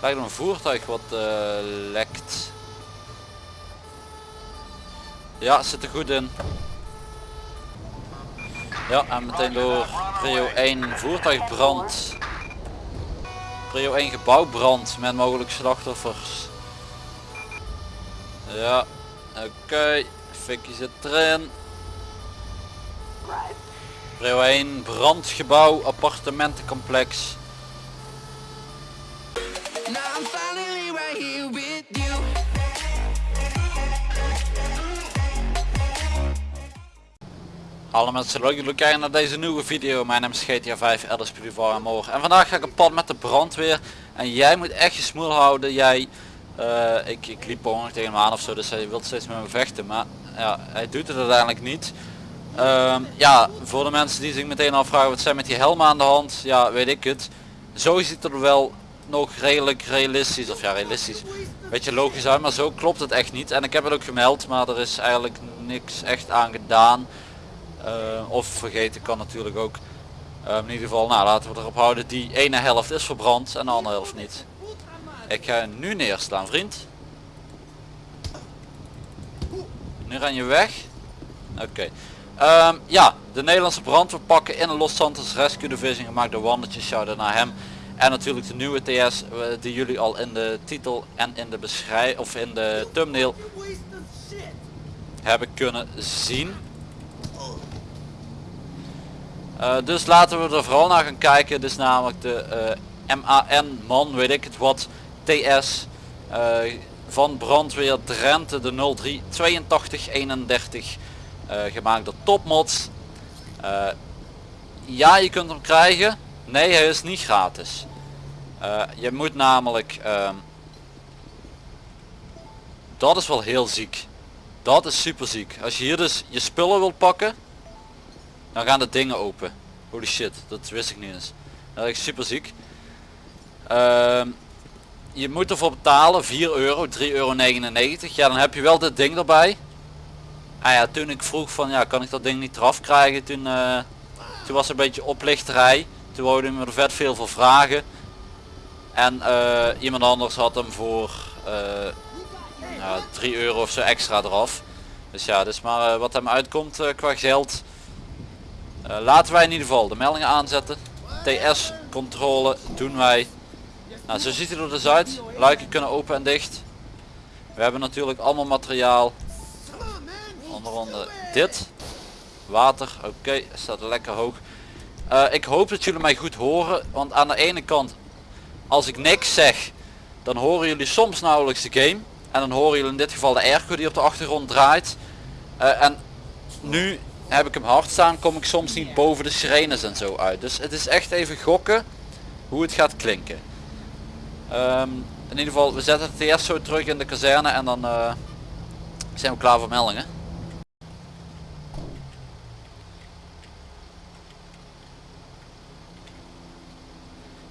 Lijkt een voertuig wat eh, lekt. Ja, zit er goed in. Ja, en meteen door prio 1 voertuigbrand. Prio 1 gebouwbrand met mogelijk slachtoffers. Ja, oké. Okay. Fikkie zit erin. Prio 1 brandgebouw appartementencomplex. Hallo mensen, leuk kijken naar deze nieuwe video. Mijn naam is GTA 5, Elders en morgen. En vandaag ga ik op pad met de brandweer. En jij moet echt je smoel houden. Jij, uh, ik, ik liep ongeveer tegen hem aan of zo, dus hij wil steeds met me vechten. Maar ja, hij doet het uiteindelijk niet. Um, ja, voor de mensen die zich meteen afvragen wat zijn met die helm aan de hand. Ja, weet ik het. Zo ziet het er wel nog redelijk realistisch, of ja realistisch, beetje logisch uit, maar zo klopt het echt niet. En ik heb het ook gemeld, maar er is eigenlijk niks echt aan gedaan. Uh, of vergeten kan natuurlijk ook. Uh, in ieder geval, nou laten we erop houden, die ene helft is verbrand en de andere helft niet. Ik ga nu neerslaan vriend. Nu ren je weg. Oké. Okay. Um, ja, de Nederlandse brandweer pakken in een Los Santos Rescue Division gemaakt door Wandertjes, shout naar hem. En natuurlijk de nieuwe TS uh, die jullie al in de titel en in de beschrijving of in de thumbnail hebben kunnen zien. Uh, dus laten we er vooral naar gaan kijken. Dit is namelijk de uh, MAN man weet ik het wat TS uh, van brandweer Drenthe de 03 82 31 gemaakt door Topmods. ja je kunt hem krijgen. Nee hij is niet gratis. je moet namelijk ehm, dat is wel heel ziek. Dat is super ziek. Als je hier dus je spullen wilt pakken dan gaan de dingen open. Holy shit, dat wist ik niet eens. Dat is super ziek. Uh, je moet ervoor betalen 4 euro, 3,99 euro. Ja, dan heb je wel dit ding erbij. Ah ja, toen ik vroeg van ja, kan ik dat ding niet eraf krijgen, toen, uh, toen was er een beetje oplichterij. Toen wouden me er vet veel voor vragen. En uh, iemand anders had hem voor uh, ja, 3 euro of zo extra eraf. Dus ja, dus maar wat hem uitkomt qua geld laten wij in ieder geval de meldingen aanzetten. TS controle doen wij. Nou, zo ziet het er dus uit. Luiken kunnen open en dicht. We hebben natuurlijk allemaal materiaal. Onder andere dit. Water. Oké, staat lekker hoog. Uh, ik hoop dat jullie mij goed horen. Want aan de ene kant, als ik niks zeg, dan horen jullie soms nauwelijks de game. En dan horen jullie in dit geval de airco die op de achtergrond draait. Uh, en nu heb ik hem hard staan, kom ik soms niet boven de sirenes en zo uit. Dus het is echt even gokken hoe het gaat klinken. Um, in ieder geval, we zetten het eerst zo terug in de kazerne en dan uh, zijn we klaar voor meldingen.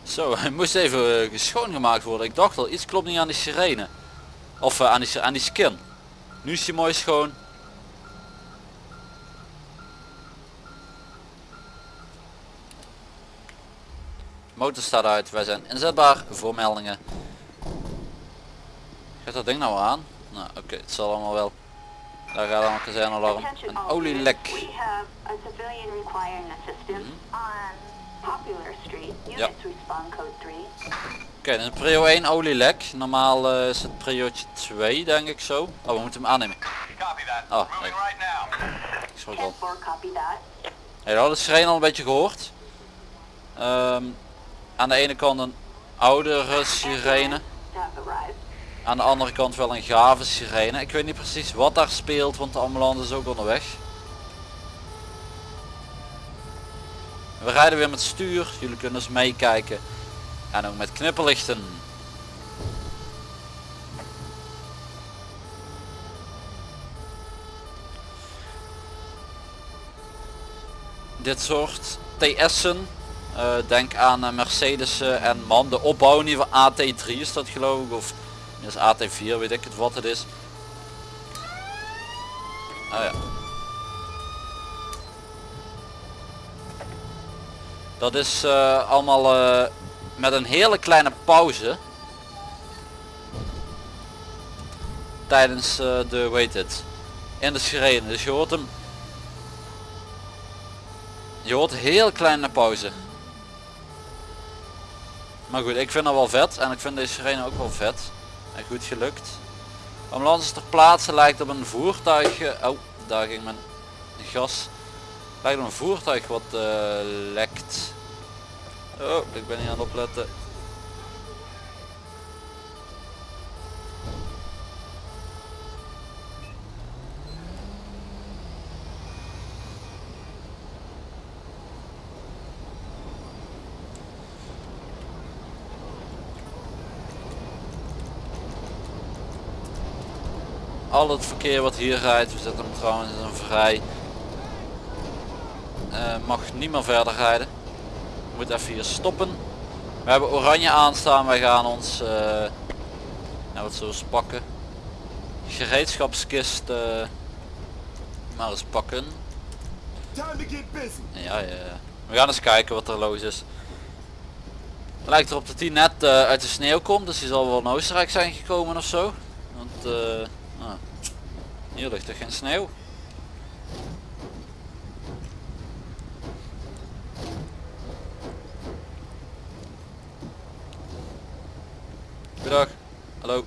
Zo, hij moest even uh, schoongemaakt worden. Ik dacht al, iets klopt niet aan die sirene. Of uh, aan, die, aan die skin. Nu is hij mooi schoon. Motor staat uit, wij zijn inzetbaar voor meldingen. Gaat dat ding nou aan? Nou oké, het zal allemaal wel. Daar gaat al een kazernalarm. Een olielek. Hmm. Ja. Oké, okay, is prio 1 olielek. Normaal uh, is het prio 2 denk ik zo. Oh, we moeten hem aannemen. Oh, nee. Ik schrok al. Hey, dat is al een beetje gehoord. Um, aan de ene kant een oudere sirene. Aan de andere kant wel een gave sirene. Ik weet niet precies wat daar speelt, want de ambulance is ook onderweg. We rijden weer met stuur. Jullie kunnen eens meekijken. En ook met knipperlichten. Dit soort TS'en uh, denk aan uh, Mercedes uh, en man, de opbouw in ieder geval AT3 is dat geloof ik, of is AT4, weet ik het wat het is. Oh ja. Dat is allemaal met een hele kleine pauze. tijdens de weet het in de sirene. Dus je hoort hem. Je hoort heel kleine pauze. Maar goed, ik vind dat wel vet en ik vind deze sirene ook wel vet. En goed gelukt. Ambulance ter plaatse lijkt op een voertuig. Oh, daar ging mijn gas. Lijkt op een voertuig wat uh, lekt. Oh, ik ben niet aan het opletten. Al het verkeer wat hier rijdt, we zetten hem trouwens in een vrij, uh, mag niet meer verder rijden. Moet even hier stoppen. We hebben oranje aanstaan, wij gaan ons, uh, nou wat zo pakken, gereedschapskist uh, maar eens pakken. Ja, ja, we gaan eens kijken wat er los is. Lijkt erop dat hij net uit de sneeuw komt, dus hij zal wel in Oostenrijk zijn gekomen of zo. Want Ah. Hier ligt er geen sneeuw. Goedendag. Hallo.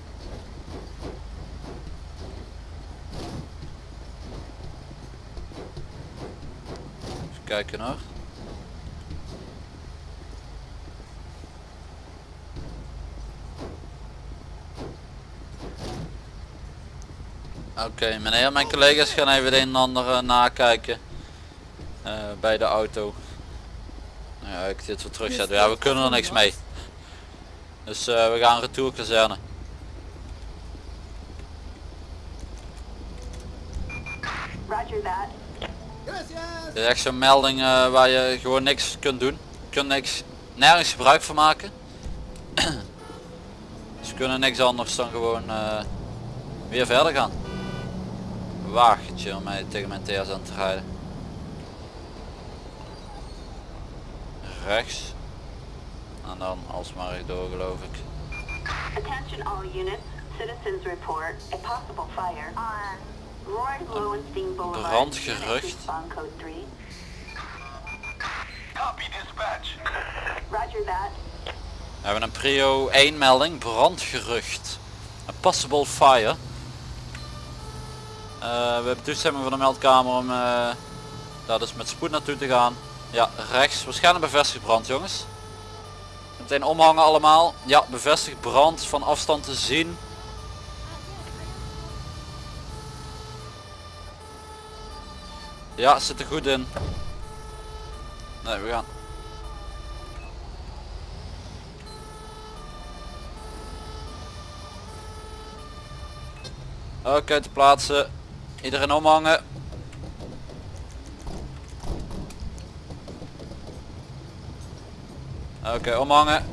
Even kijken nog. Oké meneer, mijn collega's gaan even de een en ander uh, nakijken uh, bij de auto. Nou ja, ik dit weer terugzetten. Ja, we kunnen er niks mee. Dus uh, we gaan retour kazerne. Dit is echt zo'n melding waar je gewoon niks kunt doen. Je kunt niks, nergens gebruik van maken. dus we kunnen niks anders dan gewoon weer verder gaan wagentje om mij tegen mijn TS aan te rijden. Rechts. En dan alsmaar door geloof ik. Attention all units. Citizens report a possible fire on Roy Lowenstein Boulevard. Brandgerucht. Copy dispatch. Roger that. We hebben een prio 1 melding, brandgerucht. A possible fire. Uh, we hebben toestemming van de meldkamer om uh, daar dus met spoed naartoe te gaan. Ja, rechts. Waarschijnlijk bevestigd brand jongens. Meteen omhangen allemaal. Ja, bevestigd brand van afstand te zien. Ja, zit er goed in. Nee, we gaan. Oké, te plaatsen. Iedereen omhangen. Oké, omhangen.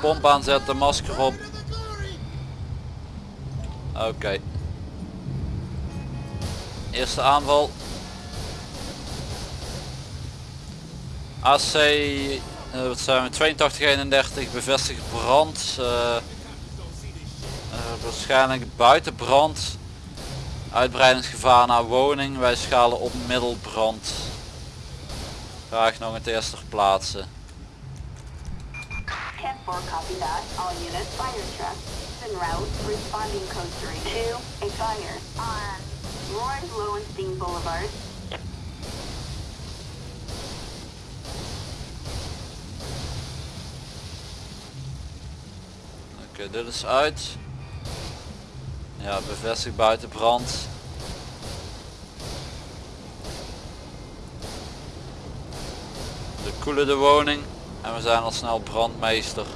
Pomp aanzetten, masker op. Oké. Eerste aanval. AC, uh, wat zijn we, 8231 bevestigd brand. Uh, waarschijnlijk buiten brand. Uitbreidingsgevaar naar woning. Wij schalen op middelbrand. Graag nog het eerste plaatsen. copy that. All units fire truck en route responding code 3 to a fire on Lawrence Lowenstein Boulevard. Oké, okay, dit is uit. Ja, bevestigd buiten brand. De koelen de woning en we zijn al snel brandmeester.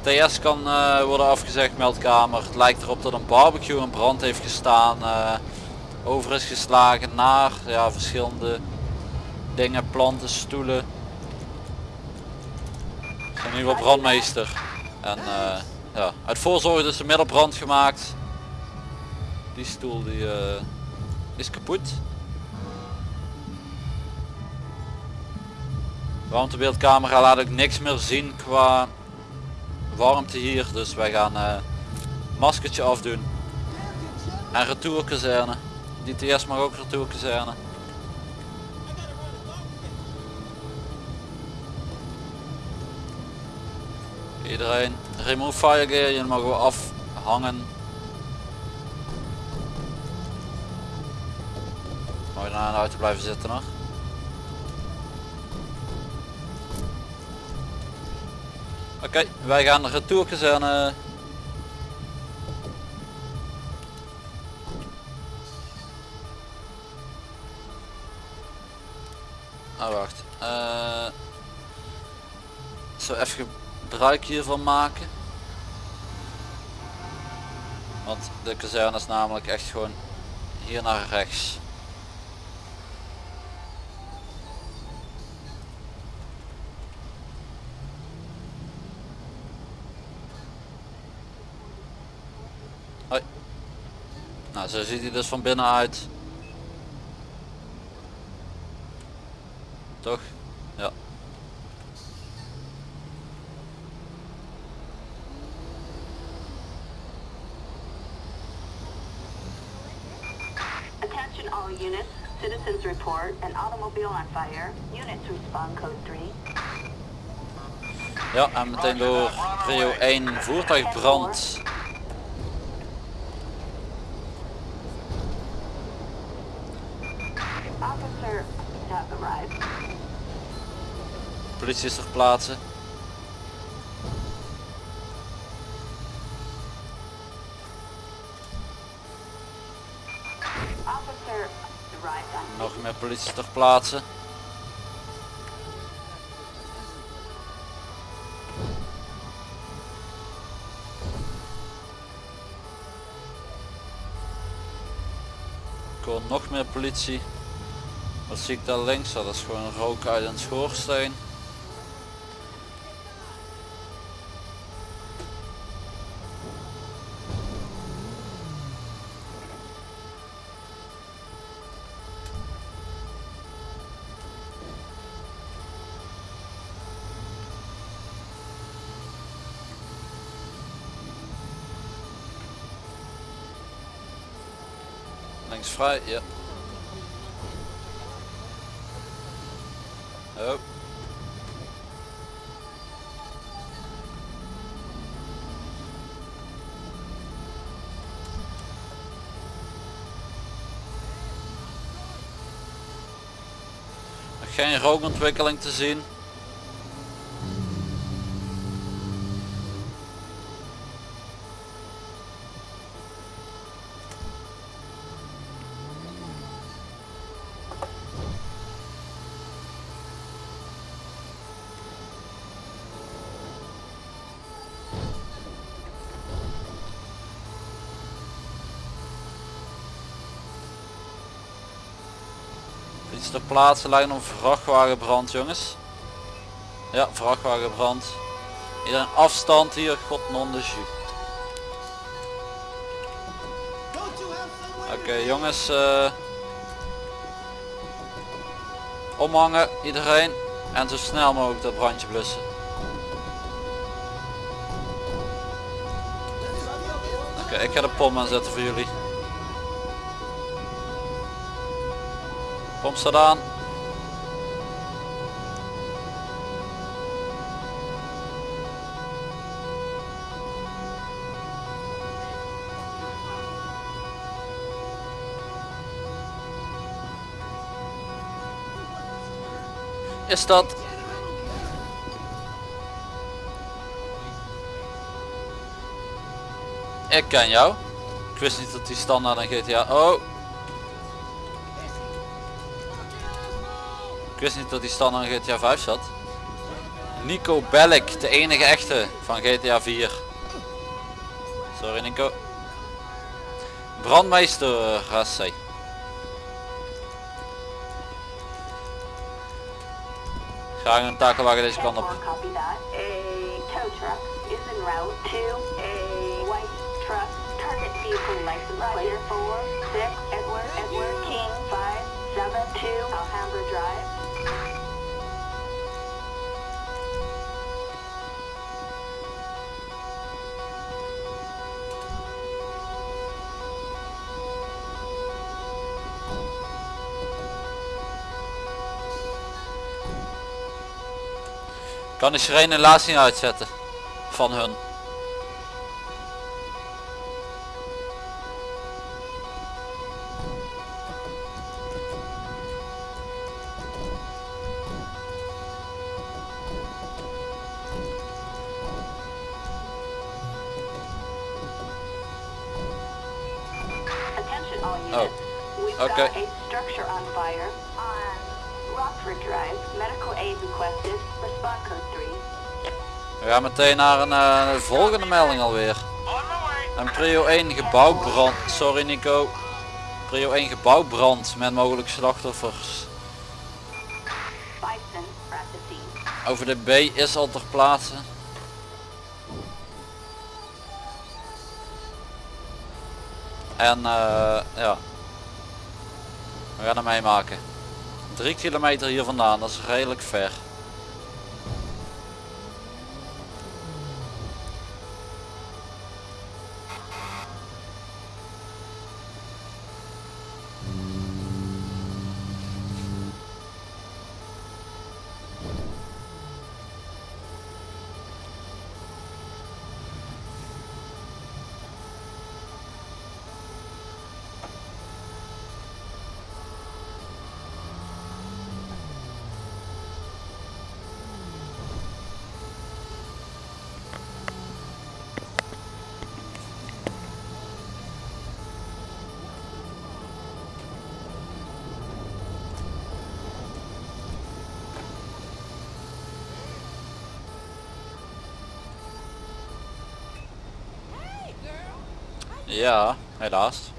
TS kan uh, worden afgezegd, meldkamer. Het lijkt erop dat een barbecue in brand heeft gestaan. Uh, over is geslagen naar ja, verschillende dingen, planten, stoelen. Nu wel brandmeester. En uh, ja, uit voorzorg is de middelbrand gemaakt. Die stoel die uh, is kapot. Warmtebeeldcamera laat ook niks meer zien qua warmte hier. Dus wij gaan uh, Maskertje afdoen. En retourkazerne. Die TS mag ook retourkazerne. Iedereen. Remove fire gear, je mag we afhangen. Je naar de auto blijven zitten nog? Oké, wij gaan de retourkazerne. Oh wacht. Uh, zo even gebruik hiervan maken. Want de kazerne is namelijk echt gewoon hier naar rechts. Nou, zo ziet hij dus van binnen uit. Toch? Ja. Attention all units. Citizens report an automobile on fire. Units respond code 3. Ja, en meteen door Rio 1 voertuigbrand. Officer have arrived. Politie is ter plaatse. Officer arrived on Nog meer politie ter plaatse. Nog meer politie. Wat zie ik daar links? Dat is gewoon rook uit een schoorsteen. Vrij, ja. Oh. Geen rookontwikkeling te zien. Iets ter plaatse lijkt een vrachtwagenbrand jongens. Ja, vrachtwagenbrand. Iedereen afstand hier, god non de. Oké jongens. eh, omhangen iedereen. En zo snel mogelijk dat brandje blussen. Oké, ik ga de pom aanzetten voor jullie. Pom staat aan. Is dat Ik ken jou. Ik wist niet dat die standaard een GTA. Oh. Ik wist niet dat die standaard in GTA 5 zat. Nico Bellic, de enige echte van GTA 4. Sorry Nico. Brandmeester Rassé. Graag een takelwagen deze kant op. 10-4, copy that. A tow truck is en route to a white truck. Target vehicle license plate 4, 6, Edward, Edward King, 5, 7, 2, Kan de sirene helaas niet uitzetten. Van hun. Attention Oh. We've Okay. Rockford Drive. Medical aid requested. Respond code 3. We gaan meteen naar een eh, volgende melding alweer. En prio 1 gebouwbrand. Sorry Nico. Prio 1 gebouwbrand met mogelijk slachtoffers. Over de B is al ter plaatse. En eh, ja. We gaan hem meemaken. 3 kilometer hier vandaan, dat is redelijk ver. Ja, helaas.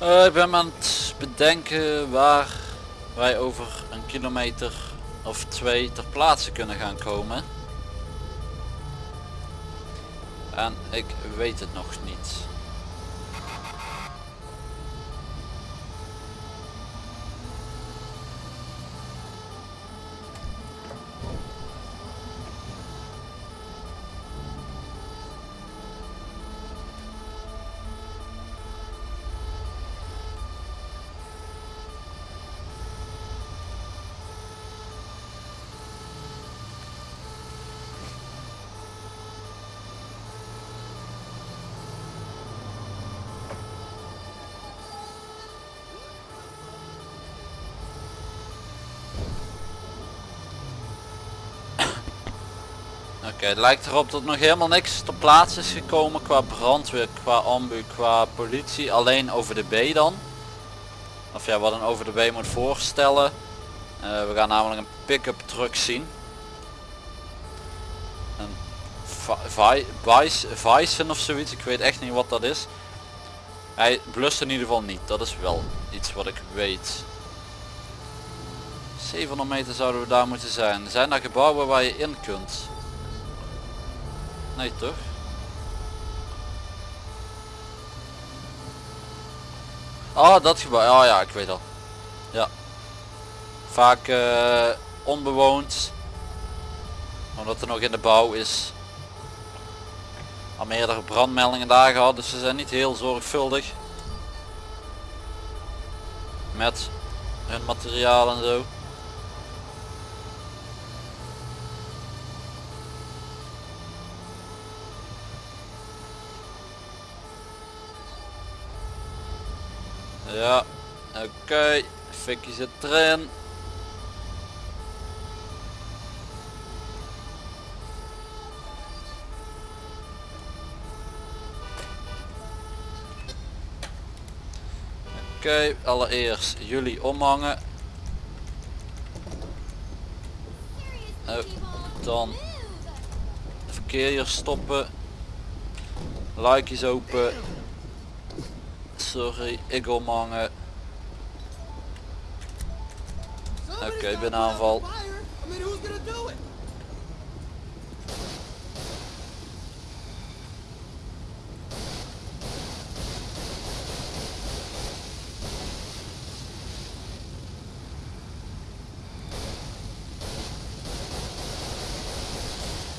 Eh, ik ben aan het bedenken waar wij over een kilometer of twee ter plaatse kunnen gaan komen. En ik weet het nog niet. Het lijkt erop dat nog helemaal niks ter plaatse is gekomen qua brandweer, qua ambu, qua politie. Alleen over de B dan. Of ja, wat een over de B moet voorstellen. Eh, we gaan namelijk een pick-up truck zien. Een Bison of zoiets, ik weet echt niet wat dat is. Hij blust in ieder geval niet, dat is wel iets wat ik weet. 700 meter zouden we daar moeten zijn. Zijn er gebouwen waar je in kunt? Nee toch? Oh dat gebouw, oh ja ik weet al. Ja. Vaak eh, onbewoond. Omdat er nog in de bouw is. Al meerdere brandmeldingen daar gehad, dus ze zijn niet heel zorgvuldig. Met hun materiaal en zo. Ja, oké. Fikkie zit erin. Oké, allereerst jullie omhangen. Oh, dan verkeer hier stoppen. Likejes open. Sorry, ik omhangen. Oké, ik ben aanval.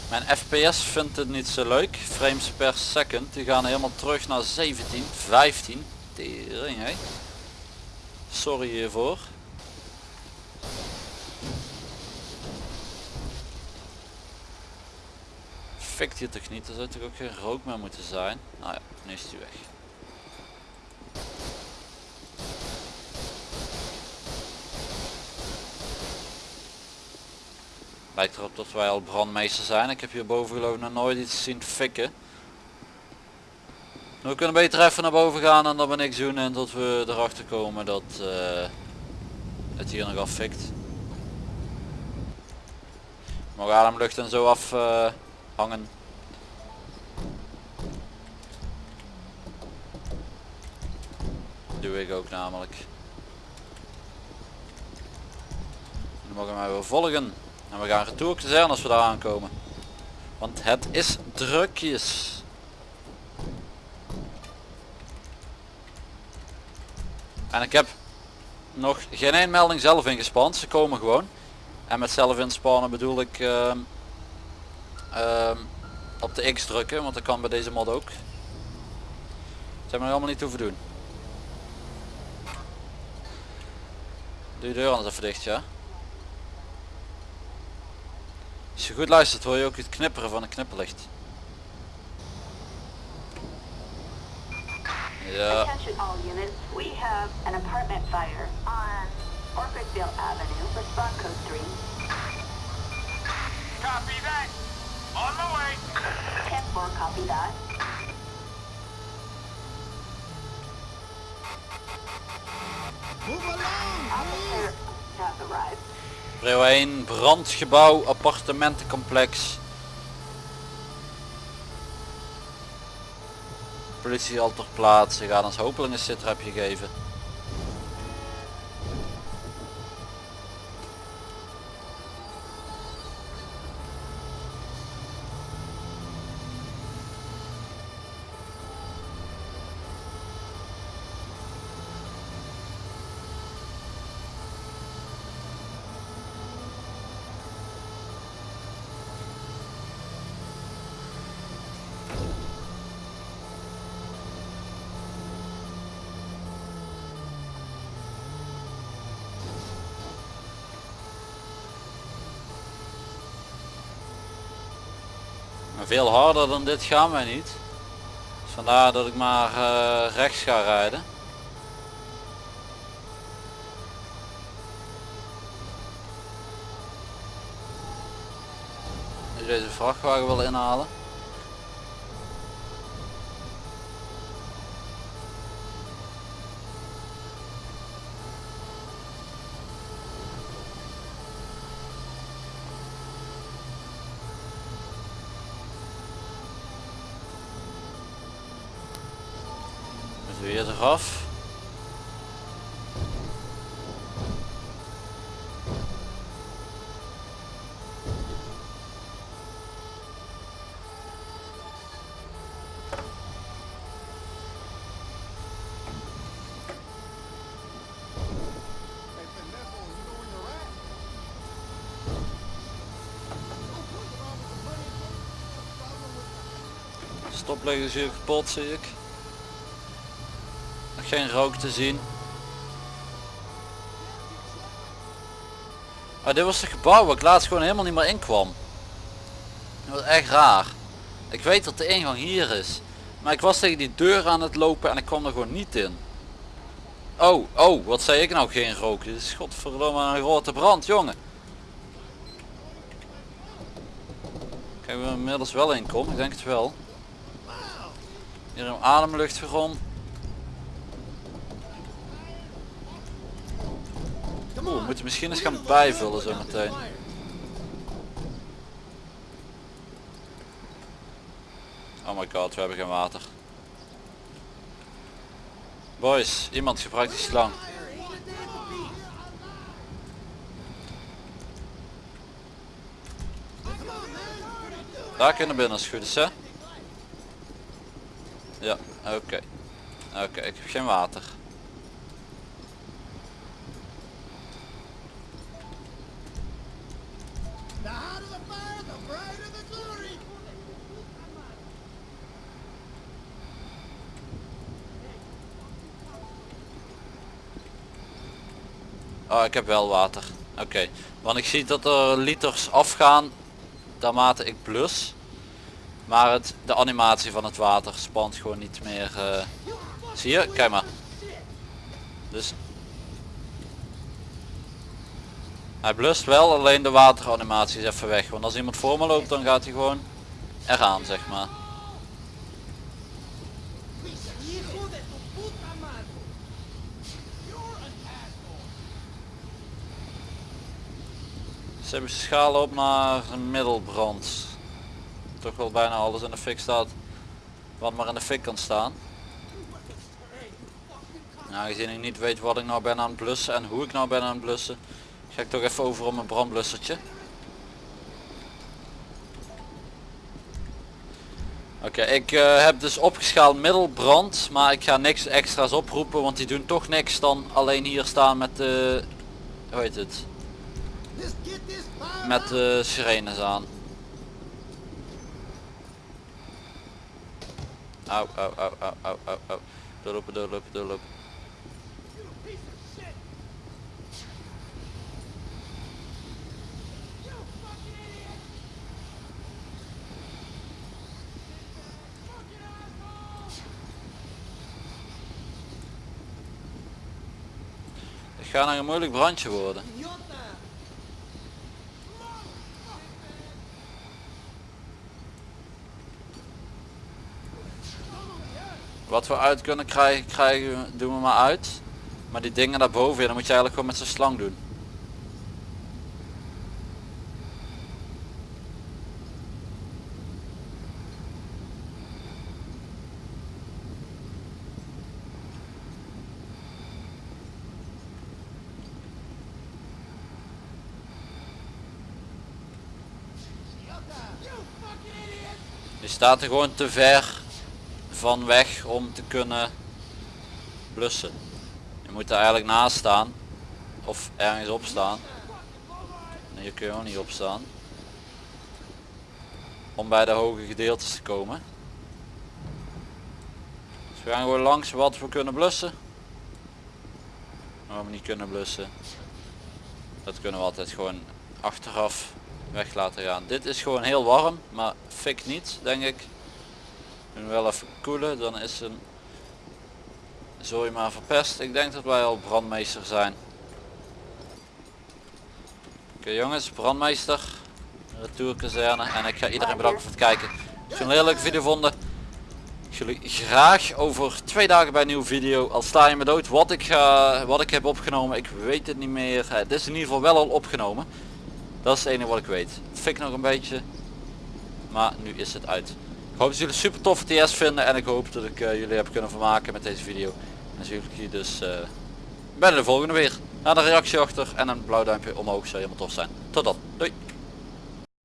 Mijn FPS vindt het niet zo leuk. Frames per second. Die gaan helemaal terug naar 17, 15. Sorry hiervoor. Fikt hier toch niet? Er zou ook geen rook meer moeten zijn? Nou ja, nu is hij weg. Lijkt erop dat wij al brandmeester zijn. Ik heb hierboven geloof ik nog nooit iets zien fikken. We kunnen beter even naar boven gaan en dan ben ik doen en tot we erachter komen dat eh, het hier nog affikt. Mag ademlucht en zo af eh, hangen. Doe ik ook namelijk. Dan mogen mij wel volgen. En we gaan retour zijn als we daar aankomen. Want het is drukjes. En ik heb nog geen één melding zelf ingespand. Ze komen gewoon. En met zelf inspannen bedoel ik ehm, ehm, op de X drukken. Want dat kan bij deze mod ook. Dat hebben nog allemaal niet hoeven doen. Doe je deur anders even dicht ja. Als je goed luistert hoor je ook het knipperen van een knipperlicht. Ja. Attention all units, we have an apartment fire on Orchardville Avenue, respond code 3. Copy that. On my way. 10-4, copy that. Officer has arrived. Prio 1, brandgebouw, appartementencomplex. Politie al ter plaatse, gaat ons hopelijk een sitrapje geven. Veel harder dan dit gaan wij niet. Vandaar dat ik maar eh, rechts ga rijden. Deze vrachtwagen wil inhalen. Eraf. Stoplicht is hier kapot zie ik. Geen rook te zien. Maar dit was het gebouw waar ik laatst gewoon helemaal niet meer in kwam. Dat was echt raar. Ik weet dat de ingang hier is. Maar ik was tegen die deur aan het lopen en ik kwam er gewoon niet in. Oh, oh, wat zei ik nou geen rook? Dit is godverdomme een grote brand, jongen. Kijk, we inmiddels wel in kom, ik denk het wel. Hier een ademlucht rond. Oeh, we moeten misschien eens gaan bijvullen zo meteen. Oh my god, we hebben geen water. Boys, iemand gebruikt die slang. Daar kunnen binnen als goed is hè? Ja, oké. Oké, ik heb geen water. Oh, ik heb wel water. Oké, want ik zie dat er liters afgaan naarmate ik blus. Maar het, de animatie van het water spant gewoon niet meer. eh. Zie je? Kijk maar. Dus hij blust wel, alleen de wateranimatie is even weg. Want als iemand voor me loopt, dan gaat hij gewoon eraan, zeg maar. Ze hebben schalen op naar middelbrand. Toch wel bijna alles in de fik staat. Wat maar in de fik kan staan. Nou, aangezien ik niet weet wat ik nou ben aan het blussen en hoe ik nou ben aan het blussen. Ga ik toch even over op mijn brandblussertje. Oké, ik eh, heb dus opgeschaald middelbrand, maar ik ga niks extra's oproepen, want die doen toch niks dan alleen hier staan met de, hoe heet het, met de sirenes aan. Au, au, au, au, au, au, au. Doorlopen, doorlopen, doorlopen. Het gaat nog een moeilijk brandje worden. Wat we uit kunnen krijgen, krijgen doen we maar uit. Maar die dingen daarboven, ja, dan moet je eigenlijk gewoon met zo'n slang doen. Je staat er gewoon te ver van weg om te kunnen blussen. Je moet er eigenlijk naast staan. Of ergens op staan. Nee, hier kun je ook niet op staan. Om bij de hoge gedeeltes te komen. Dus we gaan gewoon langs wat we kunnen blussen. Wat we niet kunnen blussen. Dat kunnen we altijd gewoon achteraf weg laten gaan. Dit is gewoon heel warm, maar fik niet, denk ik. We wel even koelen, dan is een zooi maar verpest. Ik denk dat wij al brandmeester zijn. Oké jongens, brandmeester, retourkazerne en ik ga iedereen bedanken voor het kijken. Als jullie een leuke video vonden, jullie graag over twee dagen bij een nieuwe video. Al sta je me dood, wat ik, ga, wat ik heb opgenomen, ik weet het niet meer. Het is in ieder geval wel al opgenomen. Dat is het enige wat ik weet. Fik nog een beetje. Maar nu is het uit. Hoop dat jullie super toffe TS vinden. En ik hoop dat ik eh, jullie heb kunnen vermaken met deze video. En zie jullie dus eh, bij de volgende weer. Laat een reactie achter en een blauw duimpje omhoog zou helemaal tof zijn. Tot dan. Doei.